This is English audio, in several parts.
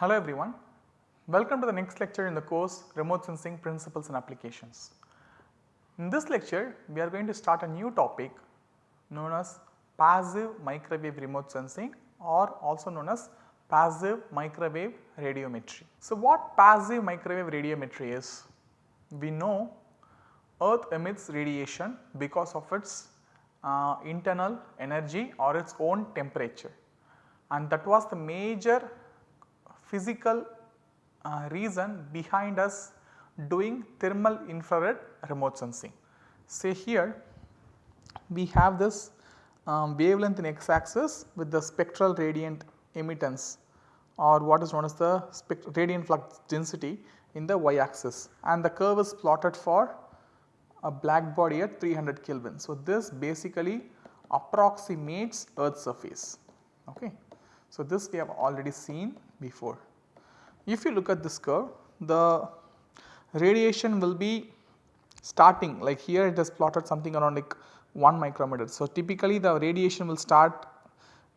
Hello everyone, welcome to the next lecture in the course Remote Sensing Principles and Applications. In this lecture we are going to start a new topic known as passive microwave remote sensing or also known as passive microwave radiometry. So, what passive microwave radiometry is? We know earth emits radiation because of its uh, internal energy or its own temperature and that was the major physical uh, reason behind us doing thermal infrared remote sensing. Say here we have this um, wavelength in x axis with the spectral radiant emittance or what is known as the radiant flux density in the y axis and the curve is plotted for a black body at 300 Kelvin. So, this basically approximates earth surface. Okay. So, this we have already seen before. If you look at this curve the radiation will be starting like here it has plotted something around like 1 micrometer. So, typically the radiation will start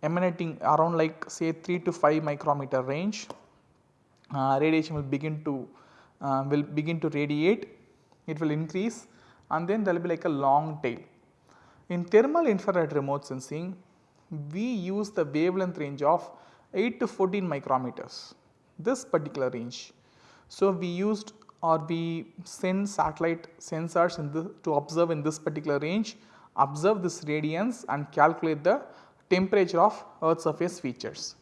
emanating around like say 3 to 5 micrometer range uh, radiation will begin to uh, will begin to radiate it will increase and then there will be like a long tail. In thermal infrared remote sensing we use the wavelength range of 8 to 14 micrometers this particular range. So, we used or we send satellite sensors the, to observe in this particular range, observe this radiance and calculate the temperature of earth surface features.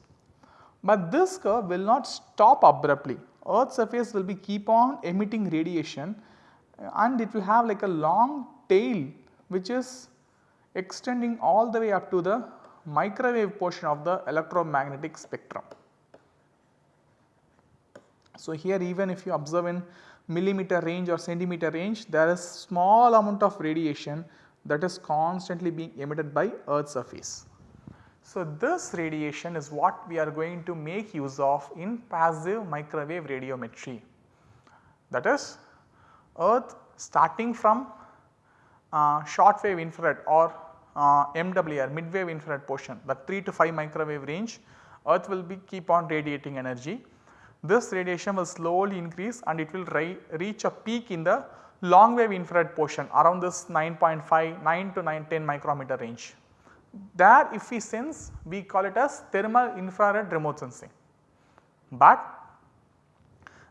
But this curve will not stop abruptly, earth surface will be keep on emitting radiation and it will have like a long tail which is extending all the way up to the microwave portion of the electromagnetic spectrum. So, here even if you observe in millimeter range or centimeter range there is small amount of radiation that is constantly being emitted by earth surface. So, this radiation is what we are going to make use of in passive microwave radiometry. That is earth starting from uh, short wave infrared or uh, MWR mid wave infrared portion that 3 to 5 microwave range earth will be keep on radiating energy this radiation will slowly increase and it will reach a peak in the long wave infrared portion around this 9.5 9 to 9 10 micrometer range. There if we sense we call it as thermal infrared remote sensing. But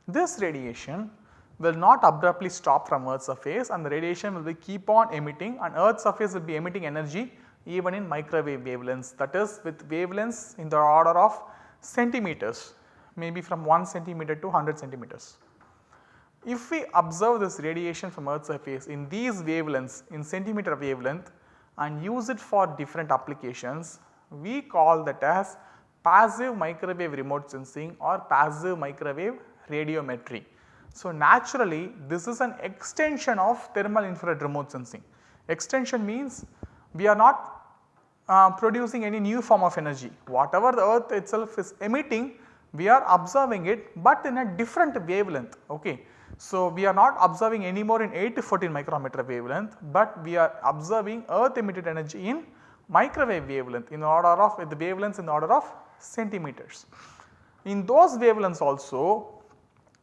this radiation will not abruptly stop from Earth's surface and the radiation will be keep on emitting and Earth's surface will be emitting energy even in microwave wavelengths that is with wavelengths in the order of centimeters maybe from 1 centimeter to 100 centimeters. If we observe this radiation from Earth's surface in these wavelengths in centimeter wavelength and use it for different applications, we call that as passive microwave remote sensing or passive microwave radiometry. So, naturally this is an extension of thermal infrared remote sensing. Extension means we are not uh, producing any new form of energy. Whatever the earth itself is emitting we are observing it but in a different wavelength. Okay. So, we are not observing anymore in 8 to 14 micrometer wavelength, but we are observing earth emitted energy in microwave wavelength in order of the wavelengths in order of centimeters. In those wavelengths also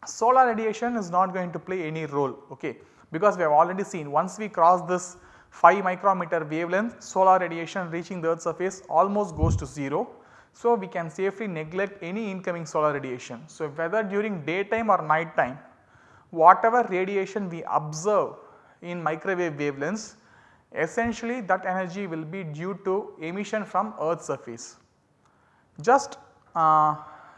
solar radiation is not going to play any role okay, because we have already seen once we cross this 5 micrometer wavelength solar radiation reaching the earth surface almost goes to 0 so, we can safely neglect any incoming solar radiation. So, whether during daytime or night time whatever radiation we observe in microwave wavelengths essentially that energy will be due to emission from earth surface. Just uh,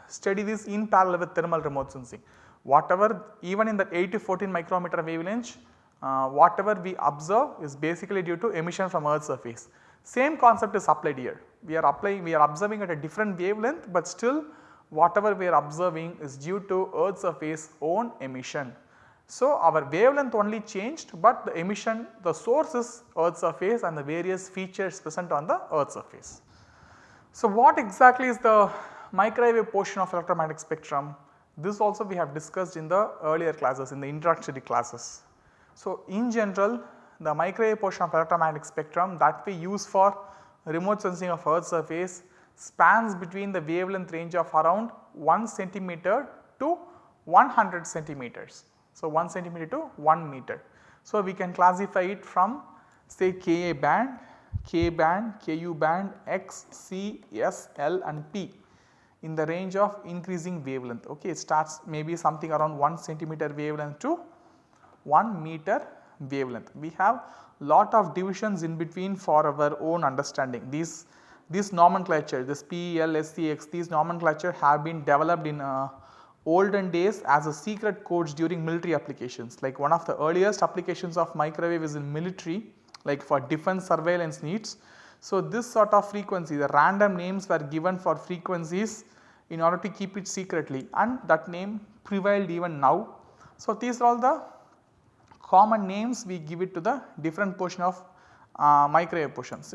study this in parallel with thermal remote sensing. Whatever even in the 8 to 14 micrometer wavelength uh, whatever we observe is basically due to emission from earth surface. Same concept is applied here. We are applying, we are observing at a different wavelength, but still whatever we are observing is due to earth surface own emission. So, our wavelength only changed, but the emission the source is earth surface and the various features present on the earth surface. So, what exactly is the microwave portion of electromagnetic spectrum? This also we have discussed in the earlier classes in the introductory classes. So, in general the microwave portion of electromagnetic spectrum that we use for remote sensing of earth surface spans between the wavelength range of around 1 centimeter to 100 centimeters. So, 1 centimeter to 1 meter. So, we can classify it from say Ka band, K band, Ku band, X, C, S, L and P in the range of increasing wavelength. Okay, it starts maybe something around 1 centimeter wavelength to 1 meter wavelength. We have lot of divisions in between for our own understanding. These, these nomenclature, this P, L, S, C, X, these nomenclature have been developed in uh, olden days as a secret codes during military applications. Like one of the earliest applications of microwave is in military like for defense surveillance needs. So, this sort of frequency the random names were given for frequencies in order to keep it secretly and that name prevailed even now. So, these are all the common names we give it to the different portion of uh, microwave portions.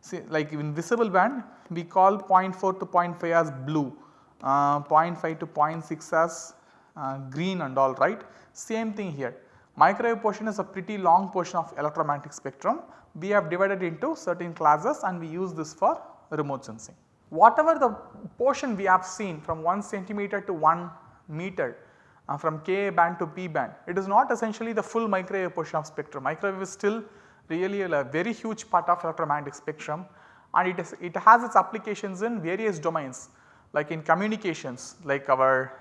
See like in visible band we call 0.4 to 0.5 as blue, uh, 0.5 to 0.6 as uh, green and all right. Same thing here Microwave portion is a pretty long portion of electromagnetic spectrum. We have divided into certain classes and we use this for remote sensing. Whatever the portion we have seen from 1 centimeter to 1 meter uh, from Ka band to P band, it is not essentially the full microwave portion of spectrum. Microwave is still really a very huge part of electromagnetic spectrum and it, is, it has its applications in various domains like in communications like our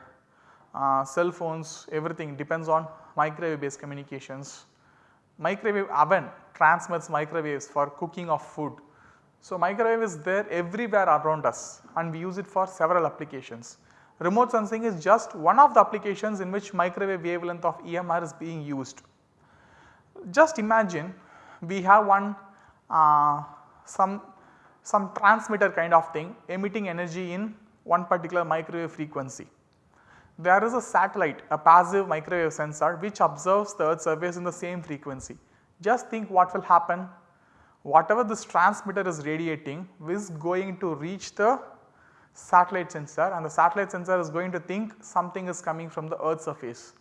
uh, cell phones everything depends on microwave based communications. Microwave oven transmits microwaves for cooking of food. So, microwave is there everywhere around us and we use it for several applications. Remote sensing is just one of the applications in which microwave wavelength of EMR is being used. Just imagine we have one uh, some some transmitter kind of thing emitting energy in one particular microwave frequency there is a satellite, a passive microwave sensor which observes the earth's surface in the same frequency. Just think what will happen, whatever this transmitter is radiating is going to reach the satellite sensor and the satellite sensor is going to think something is coming from the earth's surface.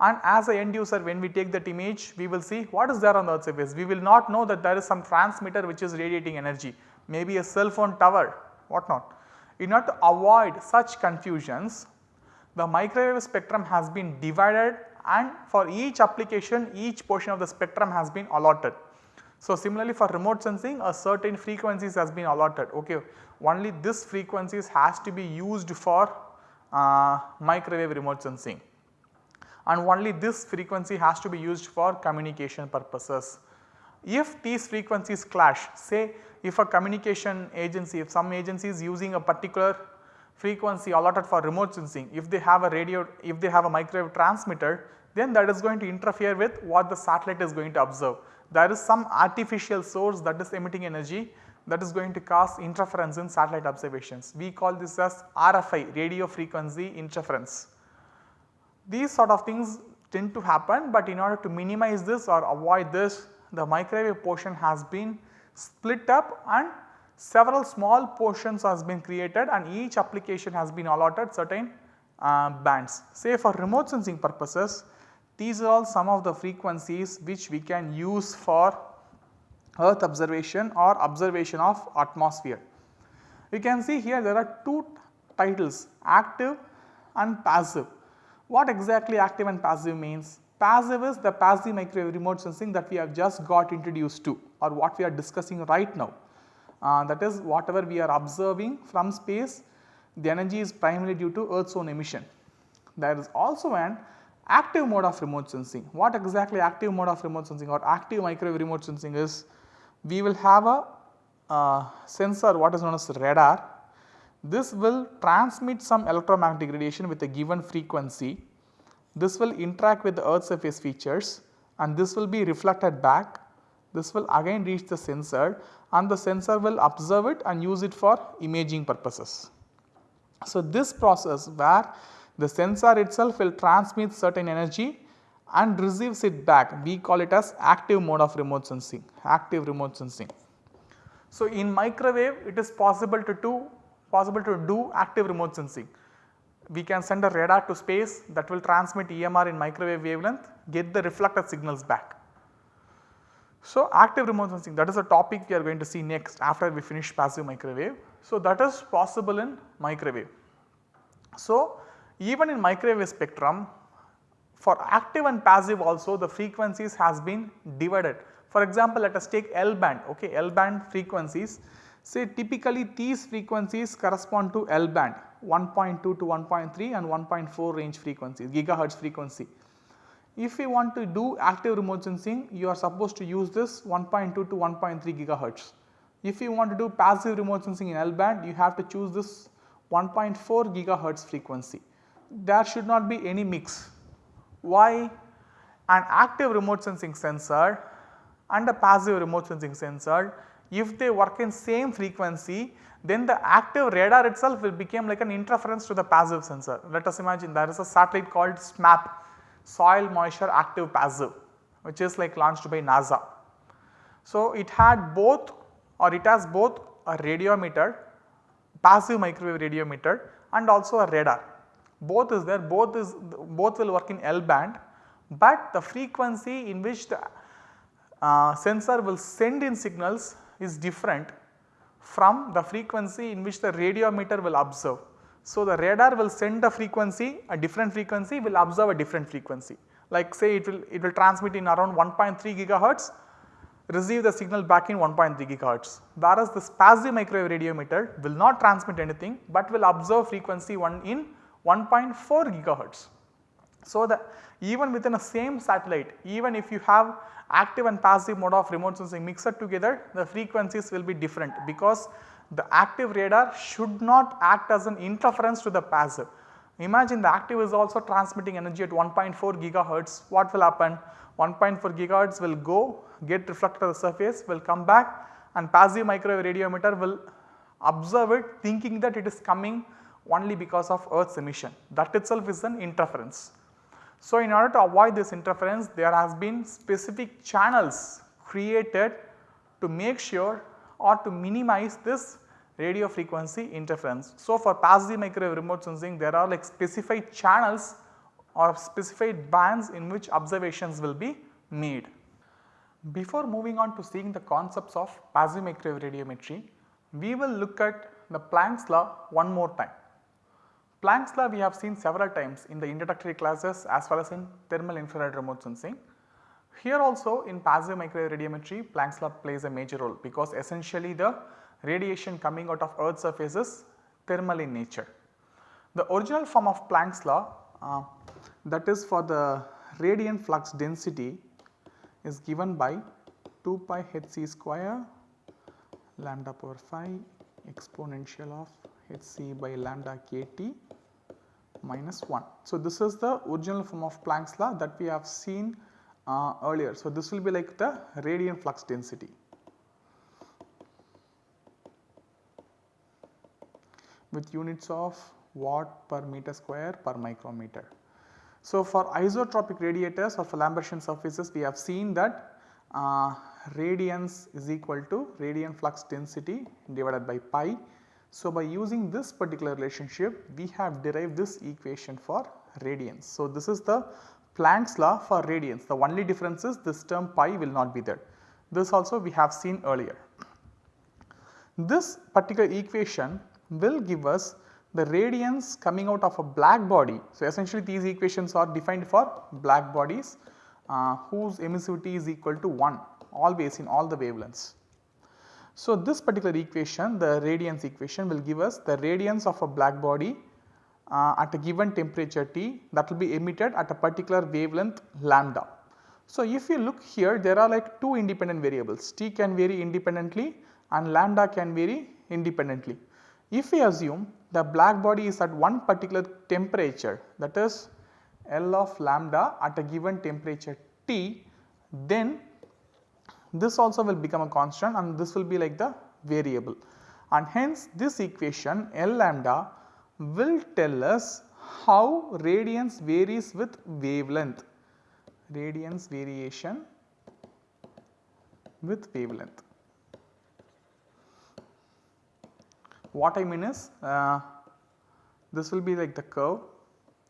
And as a end user when we take that image we will see what is there on the earth's surface. We will not know that there is some transmitter which is radiating energy, maybe a cell phone tower what not. In order to avoid such confusions the microwave spectrum has been divided and for each application each portion of the spectrum has been allotted. So, similarly for remote sensing a certain frequencies has been allotted ok only this frequencies has to be used for uh, microwave remote sensing and only this frequency has to be used for communication purposes. If these frequencies clash say if a communication agency if some agency is using a particular frequency allotted for remote sensing, if they have a radio, if they have a microwave transmitter, then that is going to interfere with what the satellite is going to observe. There is some artificial source that is emitting energy that is going to cause interference in satellite observations. We call this as RFI, radio frequency interference. These sort of things tend to happen, but in order to minimize this or avoid this, the microwave portion has been split up and several small portions has been created and each application has been allotted certain uh, bands. Say for remote sensing purposes these are all some of the frequencies which we can use for earth observation or observation of atmosphere. You can see here there are two titles active and passive. What exactly active and passive means? Passive is the passive microwave remote sensing that we have just got introduced to or what we are discussing right now uh, that is whatever we are observing from space the energy is primarily due to earth's own emission. There is also an active mode of remote sensing. What exactly active mode of remote sensing or active microwave remote sensing is we will have a uh, sensor what is known as radar. This will transmit some electromagnetic radiation with a given frequency. This will interact with the earth surface features and this will be reflected back. This will again reach the sensor and the sensor will observe it and use it for imaging purposes. So, this process where the sensor itself will transmit certain energy and receives it back we call it as active mode of remote sensing active remote sensing. So, in microwave it is possible to do possible to do active remote sensing. We can send a radar to space that will transmit EMR in microwave wavelength get the reflected signals back. So, active remote sensing that is a topic we are going to see next after we finish passive microwave. So, that is possible in microwave. So, even in microwave spectrum for active and passive also the frequencies has been divided. For example, let us take L band okay L band frequencies say typically these frequencies correspond to L band 1.2 to 1.3 and 1.4 range frequencies gigahertz frequency. If we want to do active remote sensing you are supposed to use this 1.2 to 1.3 gigahertz. If you want to do passive remote sensing in L band you have to choose this 1.4 gigahertz frequency. There should not be any mix. Why? An active remote sensing sensor and a passive remote sensing sensor if they work in same frequency then the active radar itself will become like an interference to the passive sensor. Let us imagine there is a satellite called SMAP soil moisture active passive which is like launched by NASA. So, it had both or it has both a radiometer passive microwave radiometer and also a radar. Both is there, both is both will work in L band, but the frequency in which the uh, sensor will send in signals is different from the frequency in which the radiometer will observe. So, the radar will send a frequency a different frequency will observe a different frequency like say it will it will transmit in around 1.3 gigahertz receive the signal back in 1.3 gigahertz. Whereas this passive microwave radiometer will not transmit anything but will observe frequency 1 in 1.4 gigahertz. So, the even within a same satellite even if you have active and passive mode of remote sensing mixed together the frequencies will be different because the active radar should not act as an interference to the passive. Imagine the active is also transmitting energy at 1.4 gigahertz what will happen 1.4 gigahertz will go get reflected to the surface will come back and passive microwave radiometer will observe it thinking that it is coming only because of earth's emission that itself is an interference. So, in order to avoid this interference there has been specific channels created to make sure or to minimize this radio frequency interference. So, for passive microwave remote sensing there are like specified channels or specified bands in which observations will be made. Before moving on to seeing the concepts of passive microwave radiometry, we will look at the Planck's law one more time. Planck's law we have seen several times in the introductory classes as well as in thermal infrared remote sensing. Here also in passive microwave radiometry Planck's law plays a major role because essentially the radiation coming out of earth surface is thermal in nature. The original form of Planck's law uh, that is for the radiant flux density is given by 2 pi hc square lambda power phi exponential of hc by lambda kt minus 1. So, this is the original form of Planck's law that we have seen uh, earlier. So, this will be like the radiant flux density. With units of watt per meter square per micrometer. So, for isotropic radiators or for Lambertian surfaces we have seen that uh, radiance is equal to radiant flux density divided by pi. So, by using this particular relationship we have derived this equation for radiance. So, this is the Planck's law for radiance the only difference is this term pi will not be there. This also we have seen earlier. This particular equation will give us the radiance coming out of a black body. So, essentially these equations are defined for black bodies uh, whose emissivity is equal to 1 always in all the wavelengths. So, this particular equation the radiance equation will give us the radiance of a black body uh, at a given temperature T that will be emitted at a particular wavelength lambda. So, if you look here there are like two independent variables T can vary independently and lambda can vary independently. If we assume the black body is at one particular temperature that is L of lambda at a given temperature T then this also will become a constant and this will be like the variable and hence this equation L lambda will tell us how radiance varies with wavelength radiance variation with wavelength. What I mean is uh, this will be like the curve,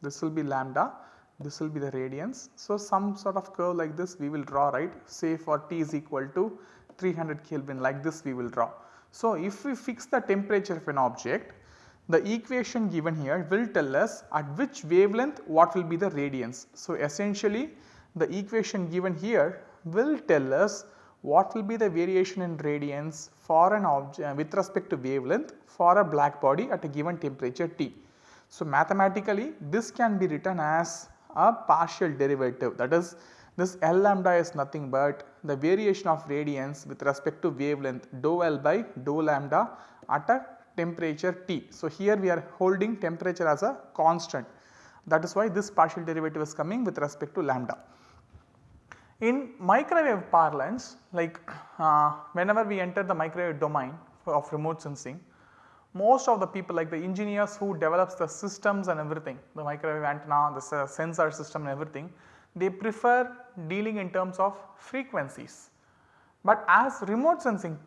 this will be lambda, this will be the radiance. So, some sort of curve like this we will draw right say for t is equal to 300 Kelvin like this we will draw. So, if we fix the temperature of an object the equation given here will tell us at which wavelength what will be the radiance. So, essentially the equation given here will tell us what will be the variation in radiance for an object uh, with respect to wavelength for a black body at a given temperature T. So, mathematically this can be written as a partial derivative that is this L lambda is nothing but the variation of radiance with respect to wavelength dou L by dou lambda at a temperature T. So, here we are holding temperature as a constant that is why this partial derivative is coming with respect to lambda. In microwave parlance like uh, whenever we enter the microwave domain of remote sensing most of the people like the engineers who develops the systems and everything the microwave antenna, the sensor system and everything they prefer dealing in terms of frequencies. But as remote sensing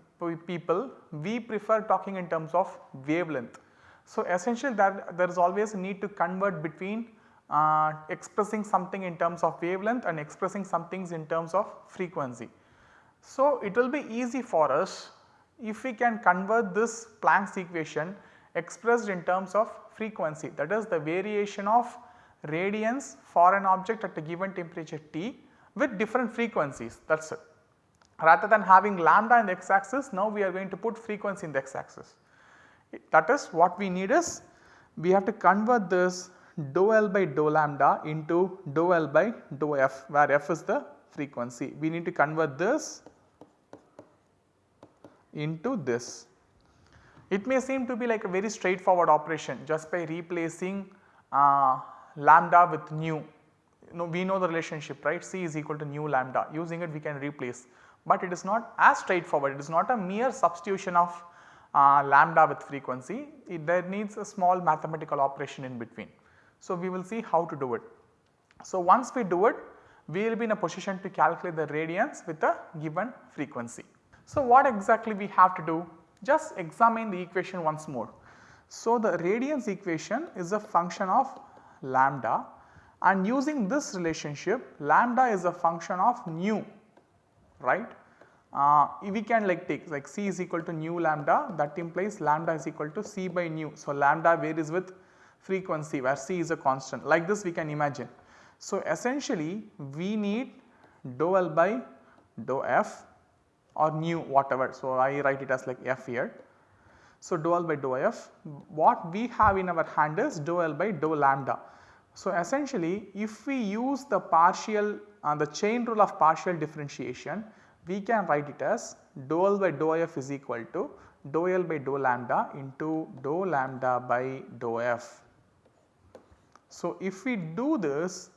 people we prefer talking in terms of wavelength. So, essentially that there is always a need to convert between uh, expressing something in terms of wavelength and expressing some things in terms of frequency. So, it will be easy for us if we can convert this Planck's equation expressed in terms of frequency that is the variation of radiance for an object at a given temperature T with different frequencies that is it rather than having lambda in the x axis now we are going to put frequency in the x axis. That is what we need is we have to convert this dou L by dou lambda into dou L by dou f where f is the frequency. We need to convert this into this. It may seem to be like a very straightforward operation just by replacing uh, lambda with nu. You know, we know the relationship right C is equal to nu lambda using it we can replace but it is not as straightforward it is not a mere substitution of uh, lambda with frequency it, there needs a small mathematical operation in between. So, we will see how to do it. So, once we do it we will be in a position to calculate the radiance with a given frequency. So, what exactly we have to do? Just examine the equation once more. So, the radiance equation is a function of lambda and using this relationship lambda is a function of nu right. Uh, we can like take like c is equal to nu lambda that implies lambda is equal to c by nu. So, lambda varies with frequency where c is a constant like this we can imagine. So, essentially we need dou L by dou f or nu whatever. So, I write it as like f here. So, dou L by dou f what we have in our hand is dou L by dou lambda. So, essentially if we use the partial uh, the chain rule of partial differentiation we can write it as dou L by dou f is equal to dou L by dou lambda into dou lambda by dou f. So, if we do this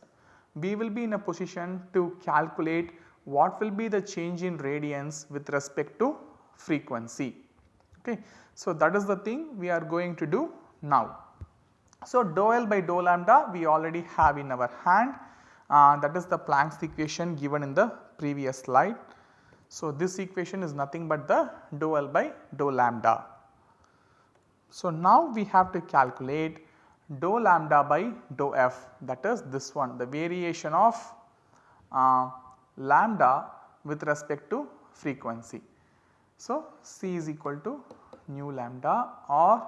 we will be in a position to calculate what will be the change in radiance with respect to frequency. Okay. So, that is the thing we are going to do now. So, dou L by dou lambda we already have in our hand uh, that is the Planck's equation given in the previous slide. So, this equation is nothing but the dou L by dou lambda. So, now we have to calculate dou lambda by dou f that is this one the variation of uh, lambda with respect to frequency. So, C is equal to nu lambda or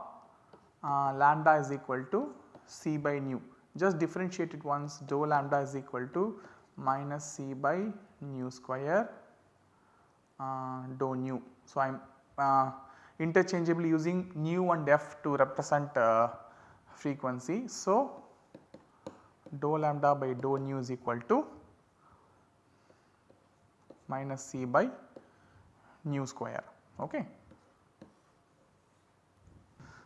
uh, lambda is equal to C by nu just differentiate it once dou lambda is equal to minus c by nu square uh, dou nu. So, I am uh, interchangeably using nu and f to represent uh, frequency. So, dou lambda by dou nu is equal to minus c by nu square. Okay.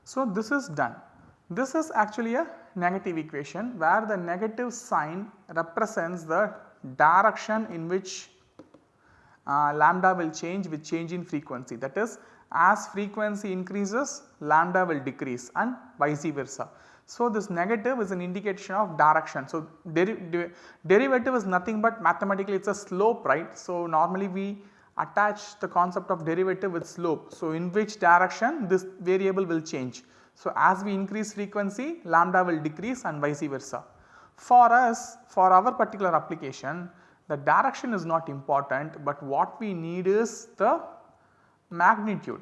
So, this is done. This is actually a negative equation where the negative sign represents the direction in which uh, lambda will change with change in frequency that is as frequency increases lambda will decrease and vice versa. So, this negative is an indication of direction. So, deri de derivative is nothing but mathematically it is a slope right. So, normally we attach the concept of derivative with slope. So, in which direction this variable will change. So, as we increase frequency lambda will decrease and vice versa. For us for our particular application the direction is not important but what we need is the magnitude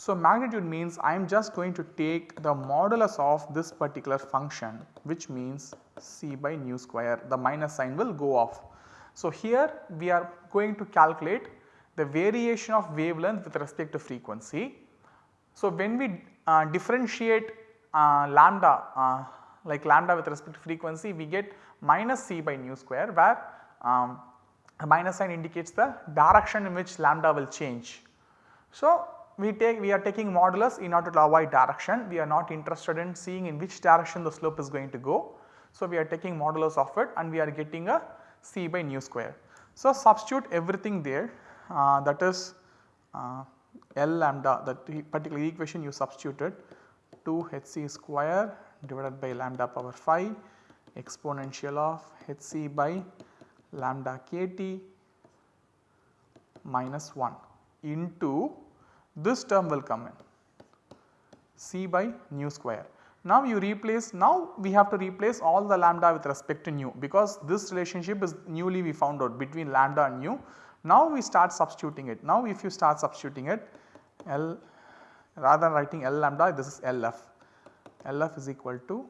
So, magnitude means I am just going to take the modulus of this particular function which means c by nu square the minus sign will go off. So, here we are going to calculate the variation of wavelength with respect to frequency. So, when we uh, differentiate uh, lambda uh, like lambda with respect to frequency we get minus c by nu square where um, minus sign indicates the direction in which lambda will change. So, we take we are taking modulus in order to avoid direction we are not interested in seeing in which direction the slope is going to go. So, we are taking modulus of it and we are getting a c by nu square. So, substitute everything there uh, that is uh, L lambda that particular equation you substituted 2 h c square divided by lambda power 5 exponential of h c by lambda k t minus 1 into this term will come in c by nu square. Now you replace now we have to replace all the lambda with respect to nu because this relationship is newly we found out between lambda and nu. Now we start substituting it. Now if you start substituting it L rather than writing L lambda this is LF. LF is equal to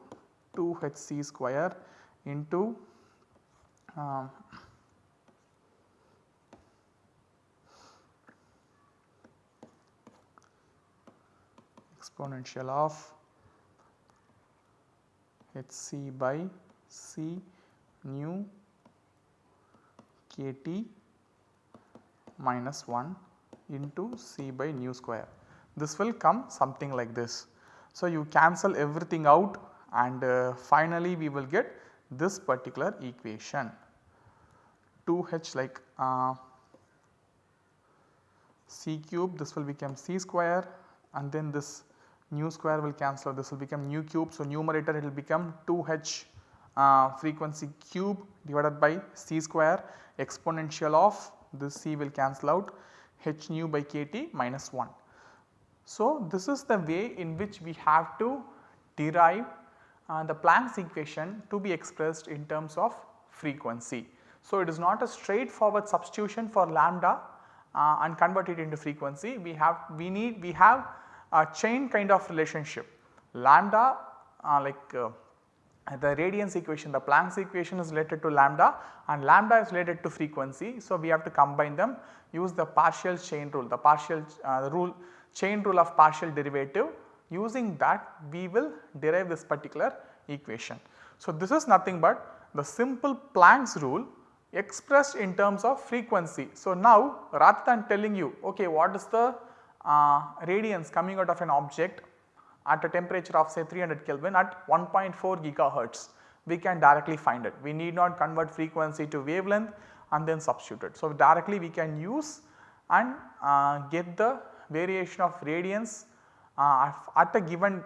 2 HC square into um, exponential of Hc by C nu kT minus 1 into C by nu square. This will come something like this. So, you cancel everything out and uh, finally we will get this particular equation 2h like uh, c cube this will become c square and then this nu square will cancel this will become nu cube. So, numerator it will become 2h uh, frequency cube divided by c square exponential of this c will cancel out h nu by kT minus 1. So, this is the way in which we have to derive uh, the Planck's equation to be expressed in terms of frequency. So, it is not a straightforward substitution for lambda uh, and convert it into frequency. We have we need we have a chain kind of relationship lambda uh, like uh, the radiance equation the Planck's equation is related to lambda and lambda is related to frequency. So, we have to combine them use the partial chain rule the partial uh, rule chain rule of partial derivative using that we will derive this particular equation. So, this is nothing but the simple Planck's rule expressed in terms of frequency. So, now rather than telling you okay what is the uh, radiance coming out of an object at a temperature of say 300 Kelvin at 1.4 gigahertz we can directly find it. We need not convert frequency to wavelength and then substitute it. So, directly we can use and uh, get the variation of radiance uh, at a given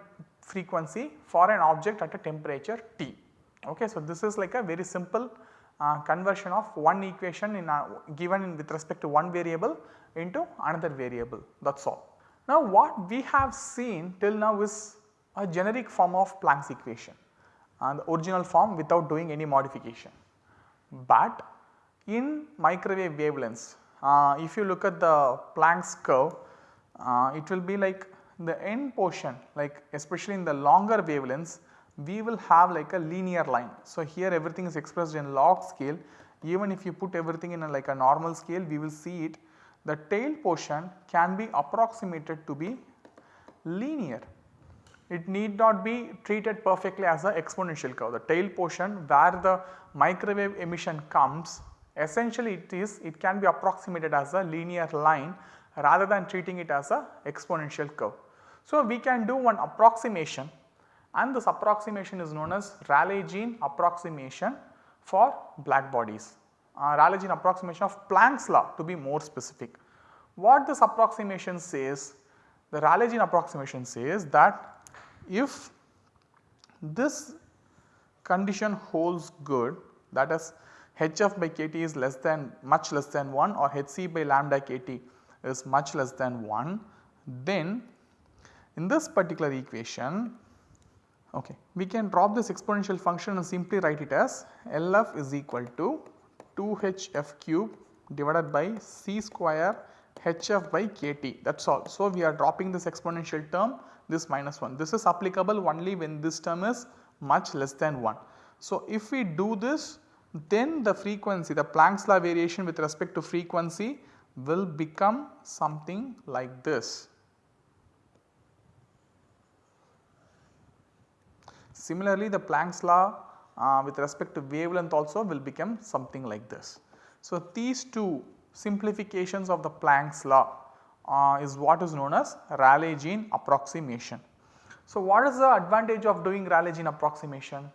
frequency for an object at a temperature T. Okay. So, this is like a very simple uh, conversion of one equation in a given in with respect to one variable into another variable that is all. Now what we have seen till now is a generic form of Planck's equation and the original form without doing any modification. But in microwave wavelengths uh, if you look at the Planck's curve uh, it will be like the end portion like especially in the longer wavelengths we will have like a linear line. So, here everything is expressed in log scale even if you put everything in a like a normal scale we will see it the tail portion can be approximated to be linear. It need not be treated perfectly as an exponential curve. The tail portion where the microwave emission comes essentially it is it can be approximated as a linear line rather than treating it as a exponential curve. So, we can do one approximation and this approximation is known as Rayleigh-Jean approximation for black bodies. Uh, Rayleigh-Jean approximation of Planck's law to be more specific. What this approximation says, the Rayleigh-Jean approximation says that if this condition holds good that is hf by kt is less than much less than 1 or hc by lambda kt is much less than 1 then in this particular equation okay, we can drop this exponential function and simply write it as LF is equal to 2hf cube divided by c square hf by kt that is all. So, we are dropping this exponential term this minus 1 this is applicable only when this term is much less than 1. So, if we do this then the frequency the Planck's law variation with respect to frequency will become something like this. Similarly, the Planck's law uh, with respect to wavelength also will become something like this. So, these two simplifications of the Planck's law uh, is what is known as Rayleigh Jean approximation. So, what is the advantage of doing Rayleigh Jean approximation?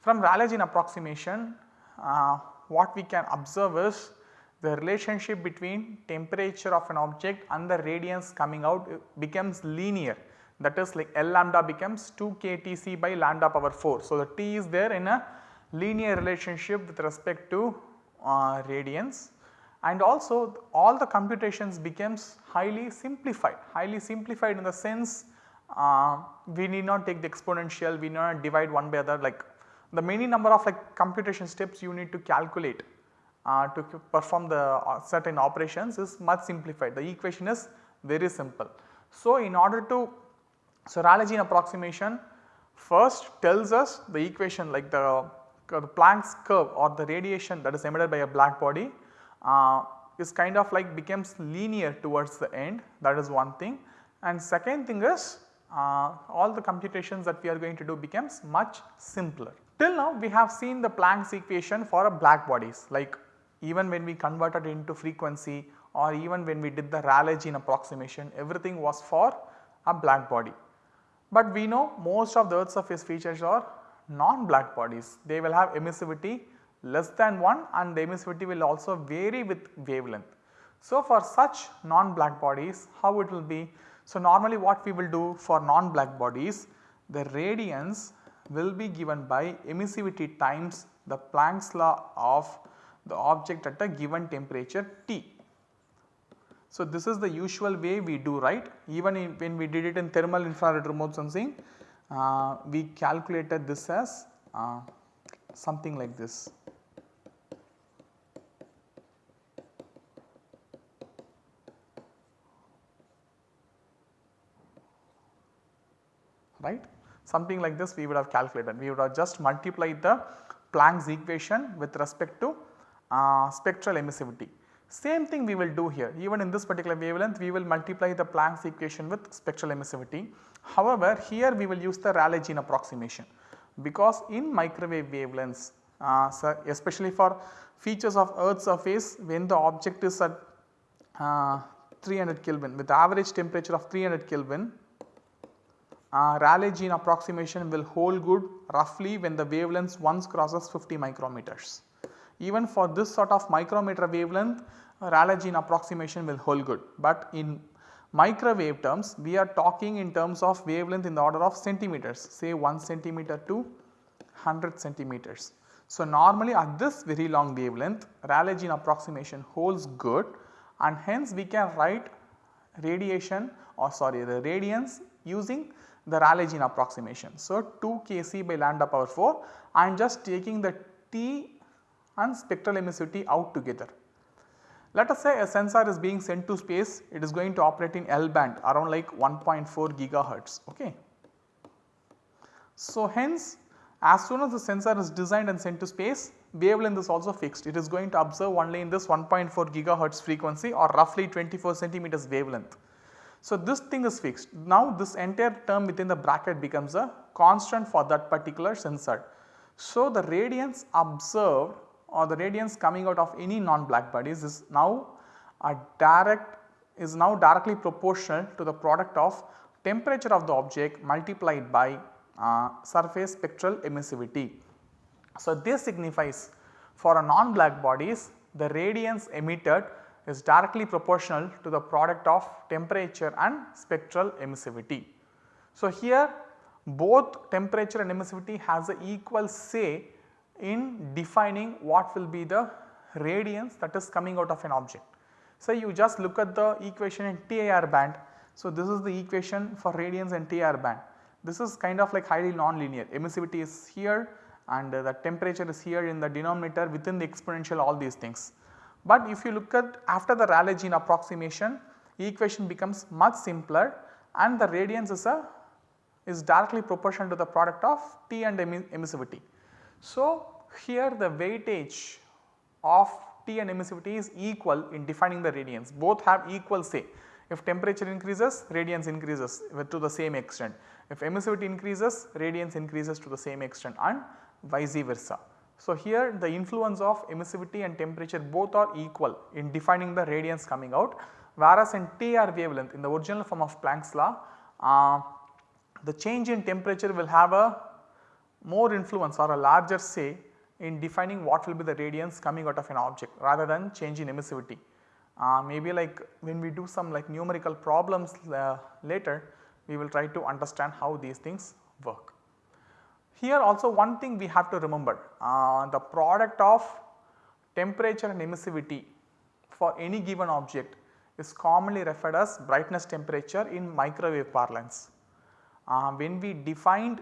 From Rayleigh Jean approximation uh, what we can observe is the relationship between temperature of an object and the radiance coming out becomes linear that is like L lambda becomes 2 k T c by lambda power 4. So, the T is there in a linear relationship with respect to uh, radiance and also all the computations becomes highly simplified, highly simplified in the sense uh, we need not take the exponential, we need not divide one by other like the many number of like computation steps you need to calculate uh, to perform the uh, certain operations is much simplified. The equation is very simple. So, in order to so Rayleigh approximation first tells us the equation like the, the Planck's curve or the radiation that is emitted by a black body uh, is kind of like becomes linear towards the end that is one thing and second thing is uh, all the computations that we are going to do becomes much simpler. Till now we have seen the Planck's equation for a black bodies like even when we converted into frequency or even when we did the Rayleigh approximation everything was for a black body. But we know most of the earth surface features are non-black bodies they will have emissivity less than 1 and the emissivity will also vary with wavelength. So, for such non-black bodies how it will be? So, normally what we will do for non-black bodies the radiance will be given by emissivity times the Planck's law of the object at a given temperature T. So, this is the usual way we do right even in, when we did it in thermal infrared remote sensing uh, we calculated this as uh, something like this. right something like this we would have calculated. We would have just multiplied the Planck's equation with respect to uh, spectral emissivity. Same thing we will do here even in this particular wavelength we will multiply the Planck's equation with spectral emissivity. However, here we will use the Rayleigh Jean approximation because in microwave wavelengths uh, so especially for features of earth surface when the object is at uh, 300 Kelvin with average temperature of 300 Kelvin uh, Rayleigh Jean approximation will hold good roughly when the wavelength once crosses 50 micrometers. Even for this sort of micrometer wavelength uh, Rayleigh approximation will hold good, but in microwave terms we are talking in terms of wavelength in the order of centimeters say 1 centimeter to 100 centimeters. So, normally at this very long wavelength Rayleigh approximation holds good and hence we can write radiation or sorry the radiance using the Rayleigh approximation. So, 2 Kc by lambda power 4 I am just taking the T and spectral emissivity out together. Let us say a sensor is being sent to space it is going to operate in L band around like 1.4 gigahertz ok. So, hence as soon as the sensor is designed and sent to space wavelength is also fixed it is going to observe only in this 1.4 gigahertz frequency or roughly 24 centimeters wavelength. So, this thing is fixed. Now, this entire term within the bracket becomes a constant for that particular sensor. So, the radiance observed or the radiance coming out of any non-black bodies is now a direct is now directly proportional to the product of temperature of the object multiplied by uh, surface spectral emissivity. So, this signifies for a non-black bodies the radiance emitted is directly proportional to the product of temperature and spectral emissivity. So, here both temperature and emissivity has a equal say in defining what will be the radiance that is coming out of an object. So, you just look at the equation in TIR band. So, this is the equation for radiance and TIR band. This is kind of like highly non-linear emissivity is here and the temperature is here in the denominator within the exponential all these things. But if you look at after the Rayleigh Jean approximation equation becomes much simpler and the radiance is a is directly proportional to the product of T and emissivity. So, here the weightage of T and emissivity is equal in defining the radiance both have equal say. If temperature increases radiance increases to the same extent, if emissivity increases radiance increases to the same extent and vice versa. So, here the influence of emissivity and temperature both are equal in defining the radiance coming out whereas in TR wavelength in the original form of Planck's law uh, the change in temperature will have a more influence or a larger say in defining what will be the radiance coming out of an object rather than change in emissivity. Uh, maybe like when we do some like numerical problems uh, later we will try to understand how these things work. Here also one thing we have to remember uh, the product of temperature and emissivity for any given object is commonly referred as brightness temperature in microwave parlance. Uh, when we defined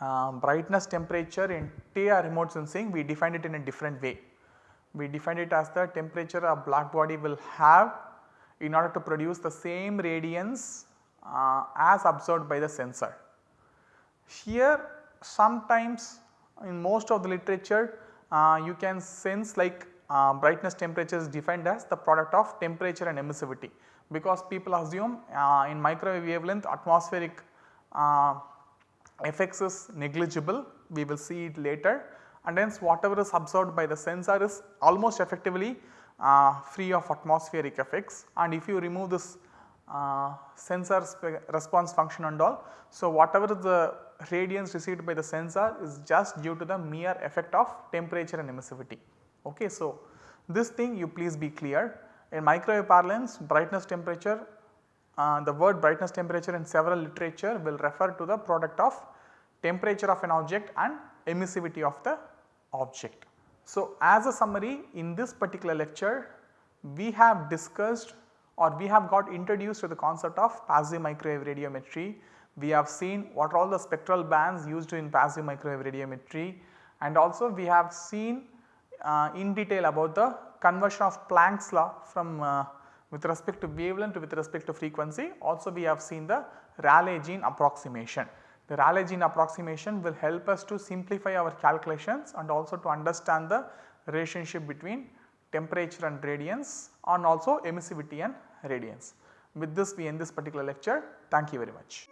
uh, brightness temperature in TR remote sensing we defined it in a different way. We defined it as the temperature a black body will have in order to produce the same radiance uh, as observed by the sensor. Here sometimes in most of the literature uh, you can sense like uh, brightness temperature is defined as the product of temperature and emissivity because people assume uh, in microwave wavelength atmospheric uh, effects is negligible we will see it later and hence whatever is absorbed by the sensor is almost effectively uh, free of atmospheric effects and if you remove this uh, sensor response function and all. So, whatever the radiance received by the sensor is just due to the mere effect of temperature and emissivity. Okay. So, this thing you please be clear in microwave parlance brightness temperature the word brightness temperature in several literature will refer to the product of temperature of an object and emissivity of the object. So, as a summary in this particular lecture we have discussed or we have got introduced to the concept of passive microwave radiometry. We have seen what are all the spectral bands used in passive microwave radiometry and also we have seen uh, in detail about the conversion of Planck's law from uh, with respect to wavelength with respect to frequency also we have seen the Rayleigh Jean approximation. The Rayleigh Jean approximation will help us to simplify our calculations and also to understand the relationship between temperature and radiance and also emissivity and radiance. With this we end this particular lecture. Thank you very much.